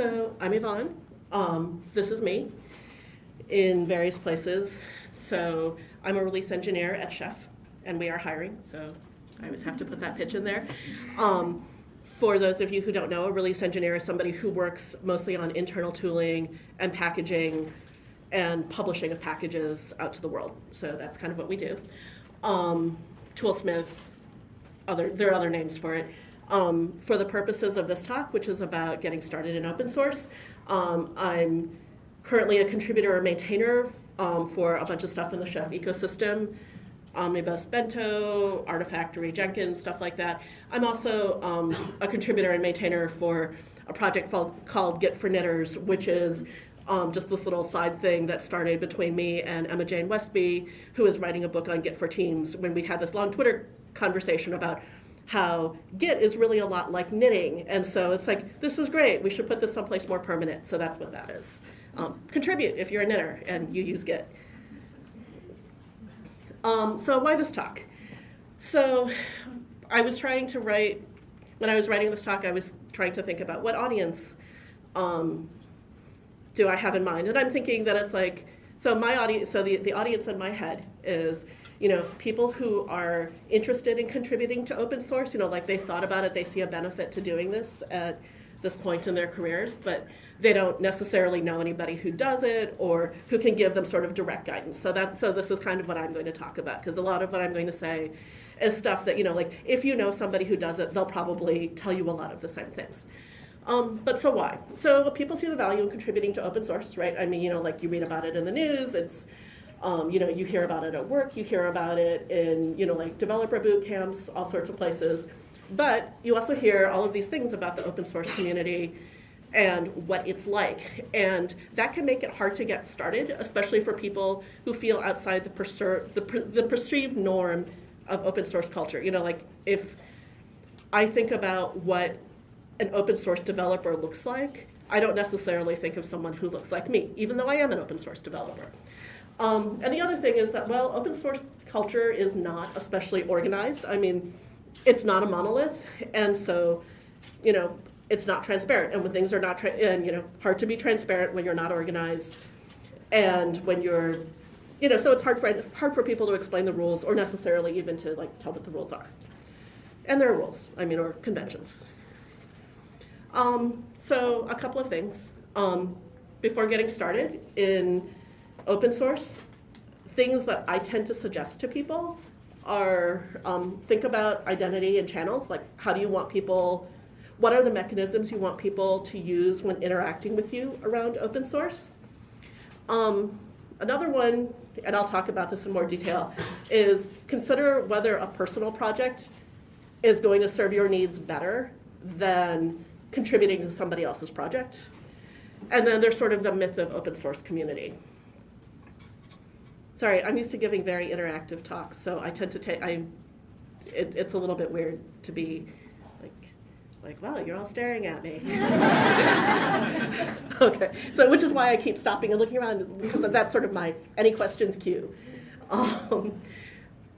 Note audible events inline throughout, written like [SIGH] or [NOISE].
So I'm Yvonne. Um, this is me in various places. So I'm a release engineer at Chef, and we are hiring. So I always have to put that pitch in there. Um, for those of you who don't know, a release engineer is somebody who works mostly on internal tooling and packaging and publishing of packages out to the world. So that's kind of what we do. Um, Toolsmith, other, there are other names for it. Um, for the purposes of this talk, which is about getting started in open source, um, I'm currently a contributor or maintainer um, for a bunch of stuff in the Chef ecosystem, Omnibus Bento, Artifactory, Jenkins, stuff like that. I'm also um, a contributor and maintainer for a project called, called Git for Knitters, which is um, just this little side thing that started between me and Emma Jane Westby, who is writing a book on Git for Teams, when we had this long Twitter conversation about how Git is really a lot like knitting. And so it's like, this is great. We should put this someplace more permanent. So that's what that is. Um, contribute if you're a knitter and you use Git. Um, so why this talk? So I was trying to write, when I was writing this talk, I was trying to think about what audience um, do I have in mind? And I'm thinking that it's like, so my audience, so the, the audience in my head is, you know, people who are interested in contributing to open source, you know, like they thought about it, they see a benefit to doing this at this point in their careers, but they don't necessarily know anybody who does it or who can give them sort of direct guidance. So that so this is kind of what I'm going to talk about because a lot of what I'm going to say is stuff that you know like if you know somebody who does it, they'll probably tell you a lot of the same things. Um, but so why? So people see the value in contributing to open source, right? I mean, you know, like you read about it in the news. It's um, you know, you hear about it at work. You hear about it in you know like developer boot camps, all sorts of places. But you also hear all of these things about the open source community and what it's like. And that can make it hard to get started, especially for people who feel outside the, the, the perceived norm of open source culture. You know, like if I think about what an open source developer looks like, I don't necessarily think of someone who looks like me, even though I am an open source developer. Um, and the other thing is that, well, open source culture is not especially organized. I mean, it's not a monolith, and so, you know, it's not transparent. And when things are not, and you know, hard to be transparent when you're not organized, and when you're, you know, so it's hard for hard for people to explain the rules or necessarily even to like tell what the rules are. And there are rules, I mean, or conventions. Um, so a couple of things um, before getting started in open source. Things that I tend to suggest to people are um, think about identity and channels. Like, how do you want people what are the mechanisms you want people to use when interacting with you around open source? Um, another one, and I'll talk about this in more detail, is consider whether a personal project is going to serve your needs better than contributing to somebody else's project. And then there's sort of the myth of open source community. Sorry, I'm used to giving very interactive talks, so I tend to take, I, it, it's a little bit weird to be like, like well, you're all staring at me. [LAUGHS] okay, so which is why I keep stopping and looking around because that's sort of my any questions cue. Um,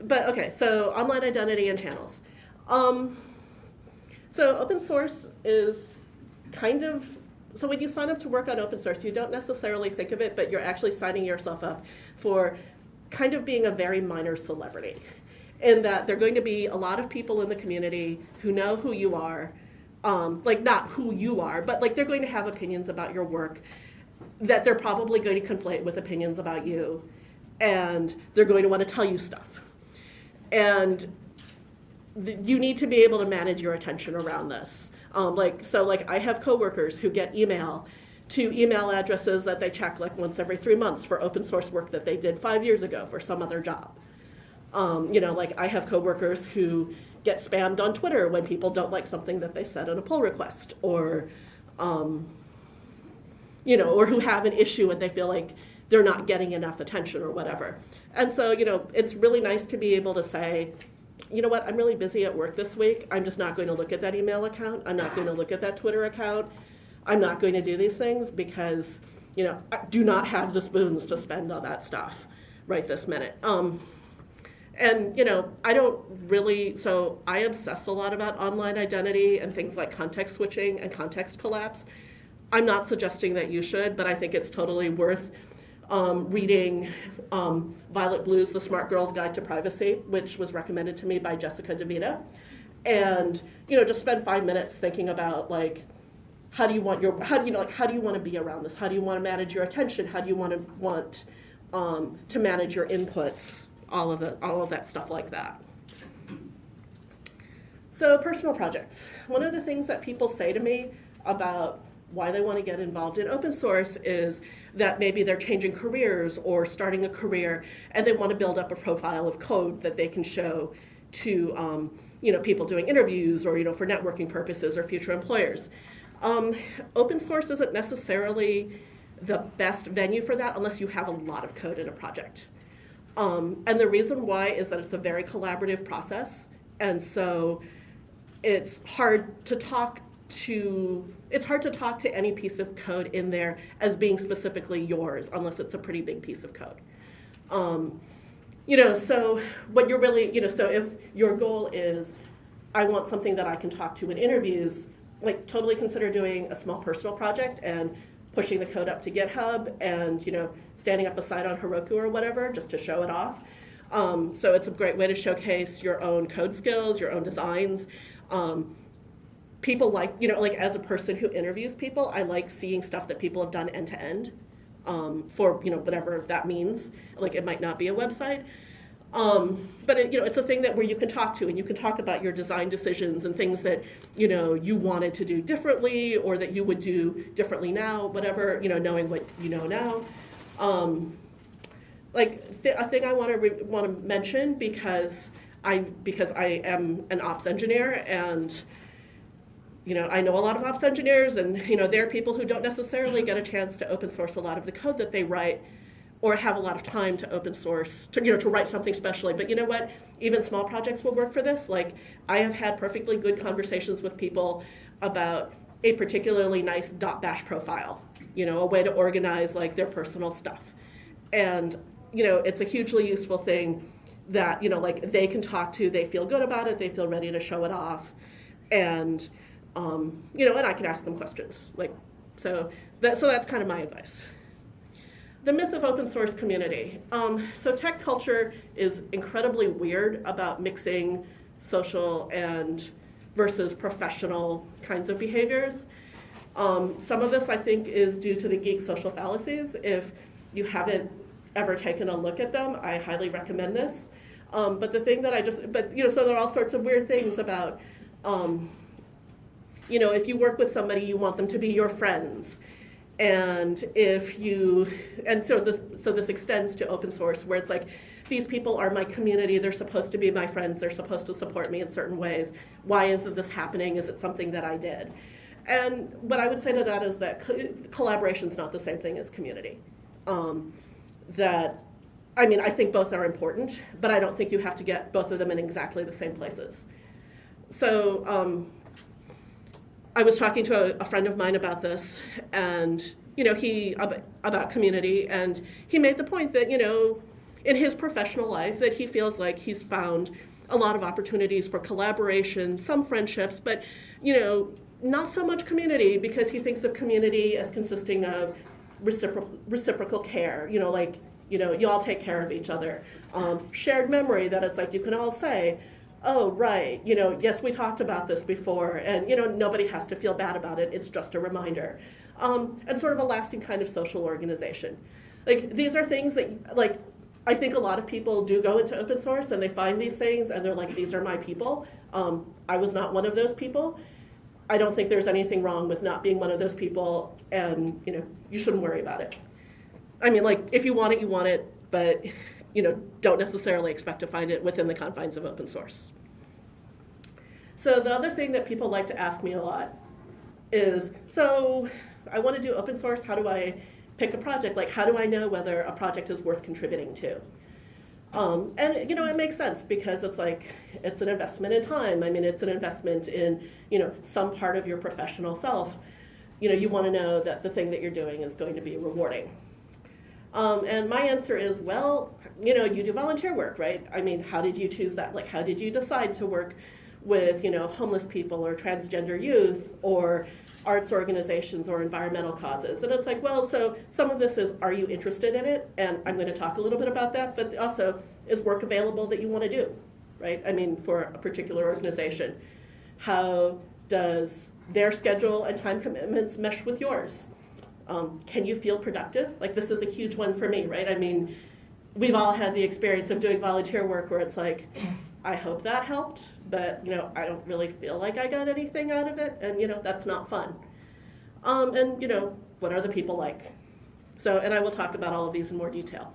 but okay, so online identity and channels. Um, so open source is kind of so when you sign up to work on open source, you don't necessarily think of it, but you're actually signing yourself up for kind of being a very minor celebrity. In that there are going to be a lot of people in the community who know who you are, um, like not who you are, but like they're going to have opinions about your work that they're probably going to conflate with opinions about you, and they're going to want to tell you stuff. And you need to be able to manage your attention around this. Um, like so, like I have coworkers who get email to email addresses that they check like once every three months for open source work that they did five years ago for some other job. Um, you know, like I have coworkers who get spammed on Twitter when people don't like something that they said in a pull request, or um, you know, or who have an issue and they feel like they're not getting enough attention or whatever. And so, you know, it's really nice to be able to say, you know what, I'm really busy at work this week. I'm just not going to look at that email account. I'm not going to look at that Twitter account. I'm not going to do these things because, you know, I do not have the spoons to spend on that stuff right this minute. Um, and you know i don't really so i obsess a lot about online identity and things like context switching and context collapse I'm not suggesting that you should, but I think it's totally worth um, reading um, Violet Blue's The Smart Girl's Guide to Privacy, which was recommended to me by Jessica DeVita. And, you know, just spend five minutes thinking about like, how do you want your, how do you know, like, how do you want to be around this? How do you want to manage your attention? How do you want to want um, to manage your inputs? All of the, all of that stuff like that. So personal projects. One of the things that people say to me about why they want to get involved in open source is that maybe they're changing careers or starting a career and they want to build up a profile of code that they can show to um, you know, people doing interviews or you know, for networking purposes or future employers. Um, open source isn't necessarily the best venue for that unless you have a lot of code in a project. Um, and the reason why is that it's a very collaborative process. And so it's hard to talk to it's hard to talk to any piece of code in there as being specifically yours unless it's a pretty big piece of code. Um, you know, so what you're really, you know, so if your goal is I want something that I can talk to in interviews, like totally consider doing a small personal project and pushing the code up to GitHub and you know standing up a site on Heroku or whatever just to show it off. Um, so it's a great way to showcase your own code skills, your own designs. Um, people like, you know, like as a person who interviews people, I like seeing stuff that people have done end to end um, for, you know, whatever that means. Like it might not be a website. Um, but it, you know, it's a thing that where you can talk to and you can talk about your design decisions and things that you know you wanted to do differently or that you would do differently now, whatever you know, knowing what you know now. Um, like th a thing I want to want to mention because I because I am an ops engineer and you know, I know a lot of ops engineers and, you know, there are people who don't necessarily get a chance to open source a lot of the code that they write or have a lot of time to open source, to, you know, to write something specially. But you know what? Even small projects will work for this. Like, I have had perfectly good conversations with people about a particularly nice dot .bash profile, you know, a way to organize, like, their personal stuff. And, you know, it's a hugely useful thing that, you know, like, they can talk to, they feel good about it, they feel ready to show it off. And, um, you know, and I can ask them questions. Like, so that, so that's kind of my advice. The myth of open source community. Um, so tech culture is incredibly weird about mixing social and versus professional kinds of behaviors. Um, some of this I think is due to the geek social fallacies. If you haven't ever taken a look at them, I highly recommend this. Um, but the thing that I just, but you know, so there are all sorts of weird things about um, you know, if you work with somebody, you want them to be your friends. And if you, and so this, so this extends to open source where it's like, these people are my community, they're supposed to be my friends, they're supposed to support me in certain ways. Why isn't this happening? Is it something that I did? And what I would say to that is that co collaboration is not the same thing as community. Um, that, I mean, I think both are important, but I don't think you have to get both of them in exactly the same places. So, um, I was talking to a, a, friend of mine about this, and you know, he about community, and he made the point that you know, in his professional life, that he feels like he's found a lot of opportunities for collaboration, some friendships, but you know, not so much community because he thinks of community as consisting of reciprocal reciprocal care. You know, like you know, you all take care of each other. Um, shared memory that it's like you can all say, oh, right, you know, yes, we talked about this before, and, you know, nobody has to feel bad about it. It's just a reminder. Um, and sort of a lasting kind of social organization. Like, these are things that, like, I think a lot of people do go into open source and they find these things and they're like, these are my people. Um, I was not one of those people. I don't think there's anything wrong with not being one of those people, and, you know, you shouldn't worry about it. I mean, like, if you want it, you want it, but [LAUGHS] you know, don't necessarily expect to find it within the confines of open source. So the other thing that people like to ask me a lot is, so I want to do open source, how do I pick a project? Like, how do I know whether a project is worth contributing to? Um, and you know, it makes sense because it's like, it's an investment in time. I mean, it's an investment in, you know, some part of your professional self. You know, you want to know that the thing that you're doing is going to be rewarding. Um, and my answer is, well, you know, you do volunteer work, right? I mean, how did you choose that? Like, how did you decide to work with, you know, homeless people or transgender youth or, arts organizations or environmental causes. And it's like, well, so some of this is, are you interested in it? And I'm going to talk a little bit about that, but also, is work available that you want to do, right? I mean, for a particular organization. How does their schedule and time commitments mesh with yours? Um, can you feel productive? Like, this is a huge one for me, right? I mean, we've all had the experience of doing volunteer work where it's like, I hope that helped, but you know, I don't really feel like I got anything out of it, and you know, that's not fun. Um, and you know, what are the people like? So, and I will talk about all of these in more detail.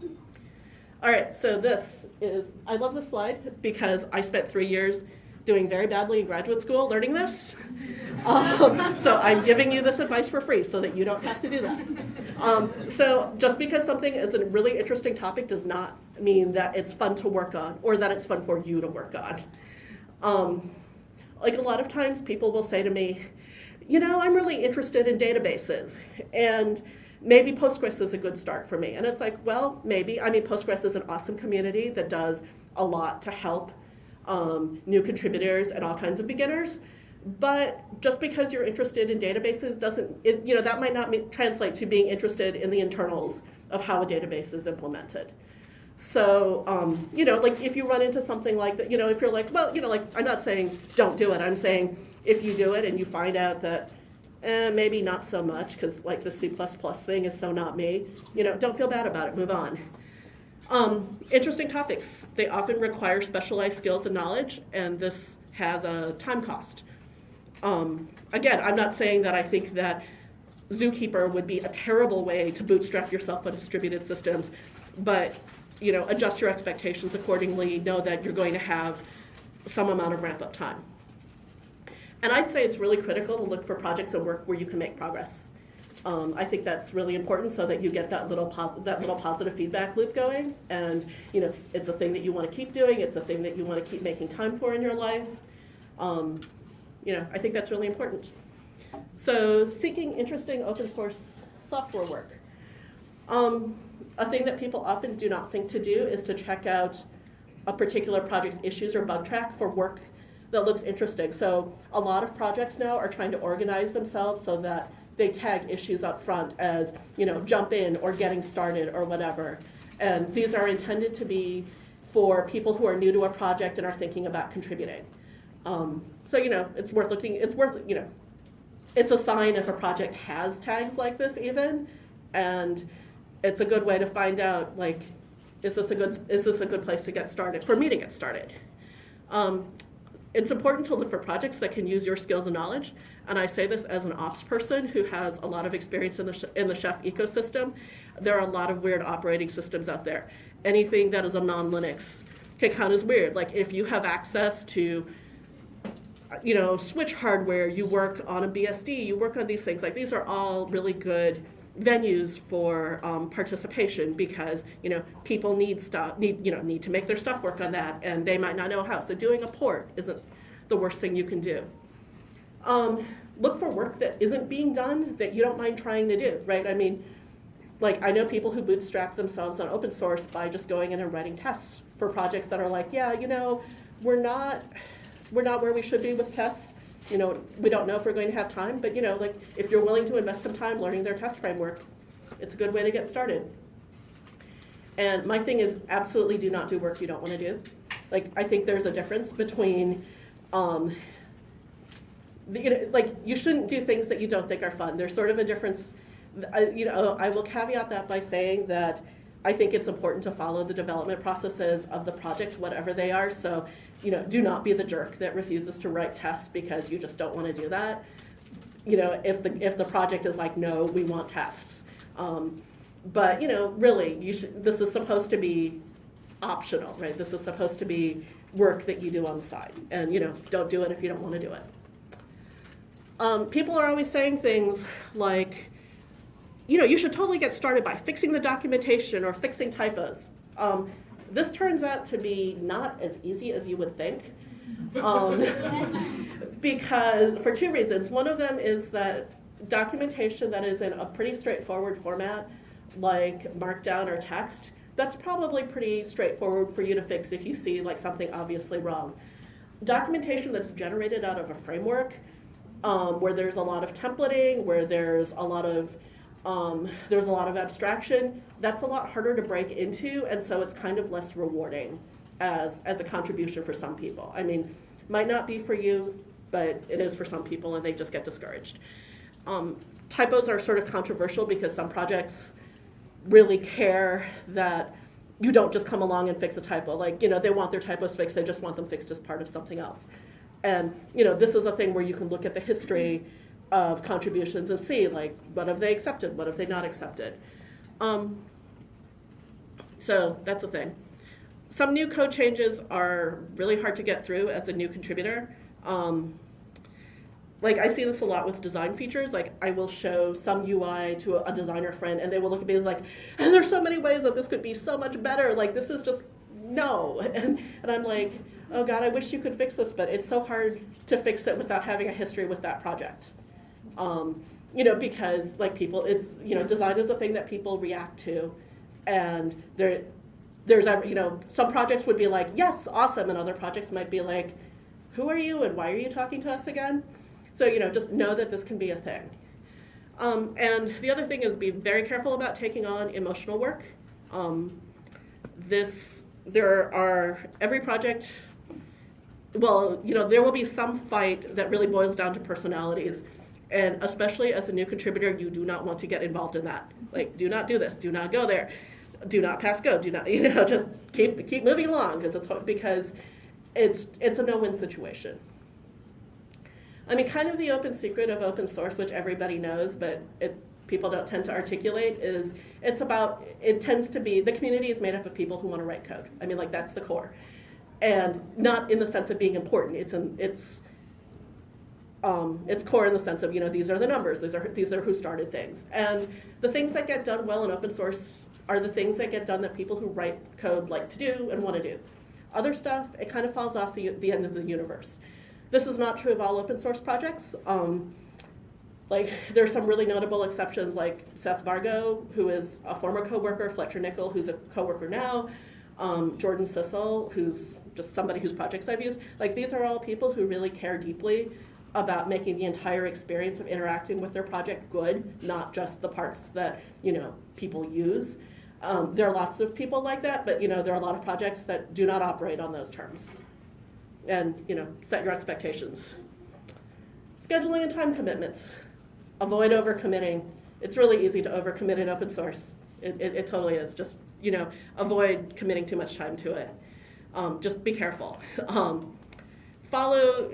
All right, so this is, I love this slide because I spent three years doing very badly in graduate school learning this. [LAUGHS] Um, so I'm giving you this advice for free so that you don't have to do that. Um, so just because something is a really interesting topic does not mean that it's fun to work on or that it's fun for you to work on. Um, like a lot of times people will say to me, you know, I'm really interested in databases and maybe Postgres is a good start for me. And it's like, well, maybe. I mean, Postgres is an awesome community that does a lot to help um, new contributors and all kinds of beginners. But just because you're interested in databases doesn't, it, you know, that might not translate to being interested in the internals of how a database is implemented. So, um, you know, like if you run into something like that, you know, if you're like, well, you know, like I'm not saying don't do it. I'm saying if you do it and you find out that eh, maybe not so much because like the C++ thing is so not me, you know, don't feel bad about it. Move on. Um, interesting topics. They often require specialized skills and knowledge, and this has a time cost. Um, again, I'm not saying that I think that Zookeeper would be a terrible way to bootstrap yourself on distributed systems, but you know, adjust your expectations accordingly, know that you're going to have some amount of ramp up time. And I'd say it's really critical to look for projects and work where you can make progress. Um, I think that's really important so that you get that little that little positive feedback loop going, and you know it's a thing that you want to keep doing. It's a thing that you want to keep making time for in your life. Um, you know, I think that's really important. So, seeking interesting open source software work. Um, a thing that people often do not think to do is to check out a particular project's issues or bug track for work that looks interesting. So a lot of projects now are trying to organize themselves so that they tag issues up front as, you know, jump in or getting started or whatever. And these are intended to be for people who are new to a project and are thinking about contributing. Um, so, you know, it's worth looking, it's worth, you know, it's a sign if a project has tags like this even. And it's a good way to find out like is this a good is this a good place to get started for me to get started? Um, it's important to look for projects that can use your skills and knowledge and i say this as an ops person who has a lot of experience in the, in the chef ecosystem. There are a lot of weird operating systems out there. Anything that is a non-linux can count as weird. Like if you have access to you know switch hardware you work on a bsd you work on these things like these are all really good venues for um, participation because you know people need stuff need you know need to make their stuff work on that and they might not know how. So doing a port isn't the worst thing you can do. Um, look for work that isn't being done that you don't mind trying to do right? I mean like i know people who bootstrap themselves on open source by just going in and writing tests for projects that are like yeah you know we're not we're not where we should be with tests you know, we don't know if we're going to have time, but you know, like if you're willing to invest some time learning their test framework, it's a good way to get started. And my thing is absolutely do not do work you don't want to do. Like I think there's a difference between, um, the, you know, like you shouldn't do things that you don't think are fun. There's sort of a difference. I, you know, I will caveat that by saying that I think it's important to follow the development processes of the project, whatever they are. So you know, do not be the jerk that refuses to write tests because you just don't want to do that. You know, if the if the project is like, no, we want tests. Um, but you know, really, you should. This is supposed to be optional, right? This is supposed to be work that you do on the side, and you know, don't do it if you don't want to do it. Um, people are always saying things like, you know, you should totally get started by fixing the documentation or fixing typos. Um, this turns out to be not as easy as you would think. [LAUGHS] Um, because for two reasons. One of them is that documentation that is in a pretty straightforward format, like Markdown or text, that's probably pretty straightforward for you to fix if you see like something obviously wrong. Documentation that's generated out of a framework um, where there's a lot of templating, where there's a lot of um, there's a lot of abstraction. That's a lot harder to break into, and so it's kind of less rewarding as as a contribution for some people. I mean, might not be for you, but it is for some people, and they just get discouraged. Um, typos are sort of controversial because some projects really care that you don't just come along and fix a typo. Like, you know, they want their typos fixed, they just want them fixed as part of something else. And, you know, this is a thing where you can look at the history of contributions and see, like, what have they accepted, what have they not accepted. Um, so that's a thing. Some new code changes are really hard to get through as a new contributor. Um, like I see this a lot with design features. Like I will show some UI to a, designer friend, and they will look at me like, "And [LAUGHS] there's so many ways that this could be so much better. Like this is just no." [LAUGHS] And and I'm like, "Oh God, I wish you could fix this, but it's so hard to fix it without having a history with that project." Um, you know, because like people, it's you know, design is a thing that people react to, and there, there's you know, some projects would be like, "Yes, awesome," and other projects might be like, "Who are you, and why are you talking to us again?" So, you know, just know that this can be a thing. Um, and the other thing is be very careful about taking on emotional work. Um, this, there are, every project, well, you know, there will be some fight that really boils down to personalities. And especially as a new contributor, you do not want to get involved in that. Like, do not do this, do not go there, do not pass go, do not, [LAUGHS] you know, just keep, keep moving along because it's, because it's, it's a no-win situation. I mean, kind of the open secret of open source, which everybody knows, but it's people don't tend to articulate is it's about it tends to be the community is made up of people who want to write code. I mean like that's the core. And not in the sense of being important. It's an it's um, it's core in the sense of you know these are the numbers these are these are who started things and the things that get done well in open source are the things that get done that people who write code like to do and want to do other stuff it kind of falls off the, the end of the universe this is not true of all open source projects. Um, like there's some really notable exceptions like Seth Vargo, who is a former coworker, Fletcher Nichol, who's a coworker now, um, Jordan Sissel, who's just somebody whose projects I've used. Like these are all people who really care deeply about making the entire experience of interacting with their project good, not just the parts that you know people use. Um, there are lots of people like that, but you know there are a lot of projects that do not operate on those terms and you know set your expectations. Scheduling and time commitments. Avoid overcommitting. It's really easy to overcommit in open source. It, it, it, totally is. Just you know, avoid committing too much time to it. Um, just be careful. [LAUGHS] Um, follow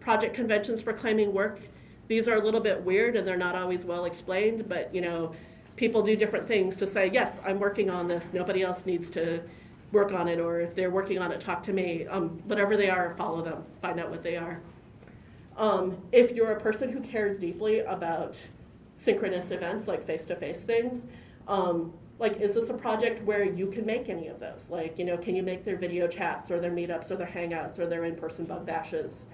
project conventions for claiming work. These are a little bit weird and they're not always well explained, but you know, people do different things to say, yes, I'm working on this. Nobody else needs to work on it, or if they're working on it, talk to me. Um, whatever they are, follow them, find out what they are. Um, if you're a person who cares deeply about synchronous events like face-to-face things, um, like is this a project where you can make any of those? Like, you know, can you make their video chats or their meetups or their hangouts or their in-person bug bashes?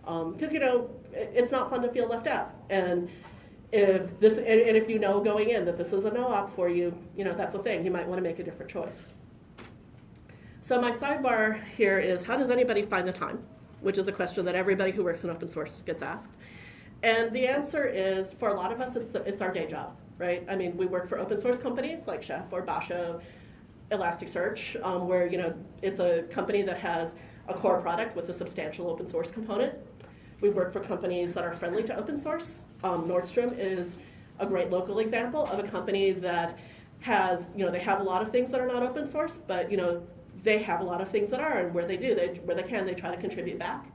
Because, um, you know, it, it's not fun to feel left out. And if this, and, and if you know going in that this is a no-op for you, you know, that's a thing. You might want to make a different choice. So my sidebar here is how does anybody find the time? Which is a question that everybody who works in open source gets asked. And the answer is, for a lot of us, it's, the, it's our day job, right? I mean, we work for open source companies like Chef or Basho, Elasticsearch, um, where you know it's a company that has a core product with a substantial open source component. We work for companies that are friendly to open source. Um, Nordstrom is a great local example of a company that has, you know, they have a lot of things that are not open source, but you know, they have a lot of things that are, and where they do, they, where they can, they try to contribute back.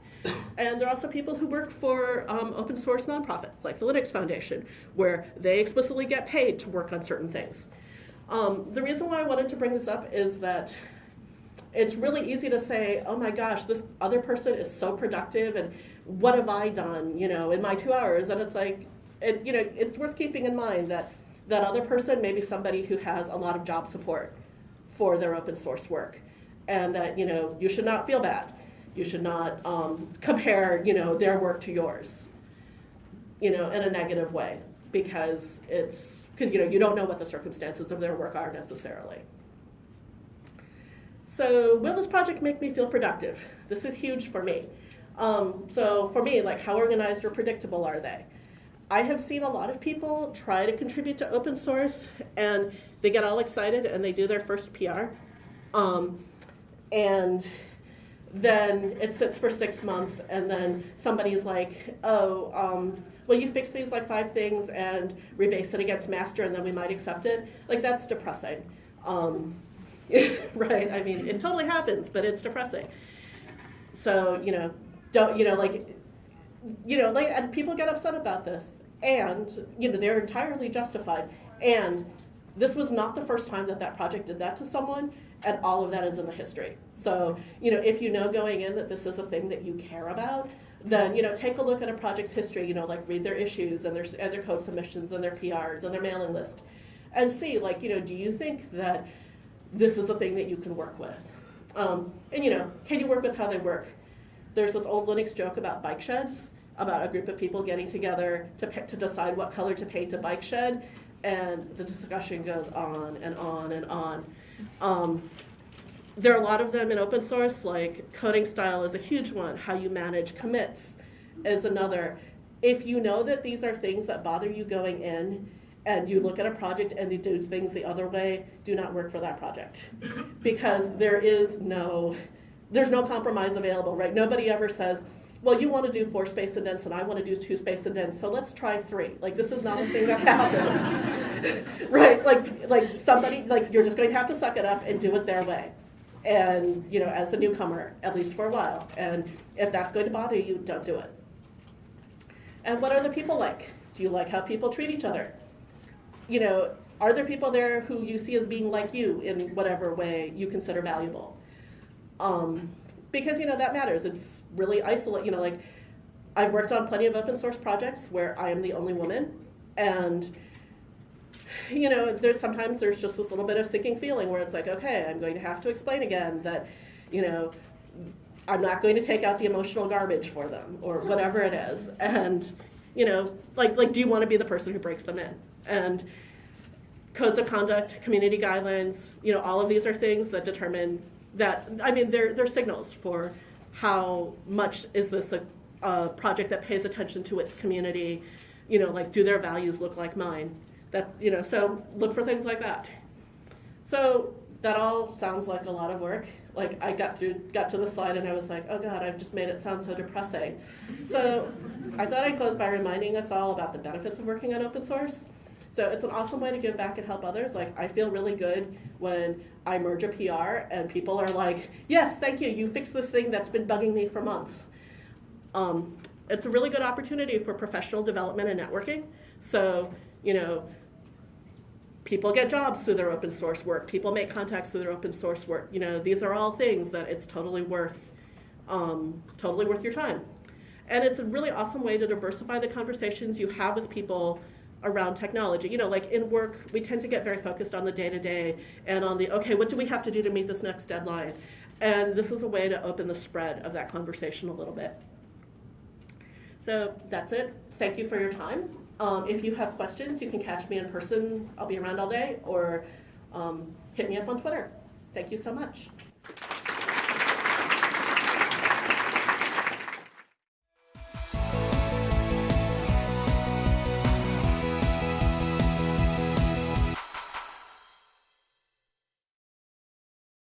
And there are also people who work for um, open source nonprofits, like the Linux Foundation, where they explicitly get paid to work on certain things. Um, the reason why I wanted to bring this up is that it's really easy to say, oh my gosh, this other person is so productive, and what have I done, you know, in my two hours? And it's like, it, you know, it's worth keeping in mind that that other person may be somebody who has a lot of job support for their open source work and that you know you should not feel bad. You should not um, [LAUGHS] compare you know their work to yours, you know, in a negative way because it's because you know you don't know what the circumstances of their work are necessarily. So will this project make me feel productive? This is huge for me. Um, so for me, like how organized or predictable are they? I have seen a lot of people try to contribute to open source and they get all excited and they do their first PR. Um, and then it sits for six months and then somebody's like, oh, um, well, you fix these like five things and rebase it against master and then we might accept it. Like that's depressing. Um, [LAUGHS] right? I mean, it totally happens, but it's depressing. So, you know, don't, you know, like, you know, like, and people get upset about this. And, you know, they're entirely justified. And this was not the first time that that project did that to someone, and all of that is in the history. So, you know, if you know going in that this is a thing that you care about, then, you know, take a look at a project's history, you know, like read their issues and their, and their code submissions and their PRs and their mailing list and see, like, you know, do you think that this is a thing that you can work with? Um, and, you know, can you work with how they work? There's this old Linux joke about bike sheds, about a group of people getting together to, to decide what color to paint a bike shed, and the discussion goes on and on and on. Um, there are a lot of them in open source, like coding style is a huge one. How you manage commits is another. If you know that these are things that bother you going in, and you look at a project and they do things the other way, do not work for that project. Because there is no, there's no compromise available, right? Nobody ever says, well, you want to do four space indents and I want to do two space indents, so let's try three. Like this is not a thing that happens, [LAUGHS] right? Like like somebody like you're just going to have to suck it up and do it their way, and you know as the newcomer at least for a while. And if that's going to bother you, don't do it. And what are the people like? Do you like how people treat each other? You know, are there people there who you see as being like you in whatever way you consider valuable? Um, because you know that matters. It's really isolate. You know, like I've worked on plenty of open source projects where I am the only woman, and [LAUGHS] you know, there's sometimes there's just this little bit of sinking feeling where it's like, okay, I'm going to have to explain again that, you know, I'm not going to take out the emotional garbage for them or oh, whatever it is, and you know, like like, do you want to be the person who breaks them in? And codes of conduct, community guidelines, you know, all of these are things that determine that, I mean, they're, they're signals for how much is this a, a project that pays attention to its community, you know, like do their values look like mine? That, you know, so look for things like that. So that all sounds like a lot of work. Like I got through, got to the slide and I was like, oh God, I've just made it sound so depressing. So I thought I'd close by reminding us all about the benefits of working on open source. So it's an awesome way to give back and help others. Like I feel really good when I merge a PR and people are like, yes, thank you, you fixed this thing that's been bugging me for months. Um, it's a really good opportunity for professional development and networking. So, you know, people get jobs through their open source work. People make contacts through their open source work. You know, these are all things that it's totally worth, um, totally worth your time. And it's a really awesome way to diversify the conversations you have with people around technology. You know, like in work, we tend to get very focused on the day to day and on the, okay, what do we have to do to meet this next deadline? And this is a way to open the spread of that conversation a little bit. So that's it. Thank you for your time. Um, if you have questions, you can catch me in person. I'll be around all day, or um, hit me up on Twitter. Thank you so much.